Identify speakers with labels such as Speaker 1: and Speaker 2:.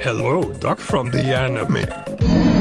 Speaker 1: Hello, Doc from the anime.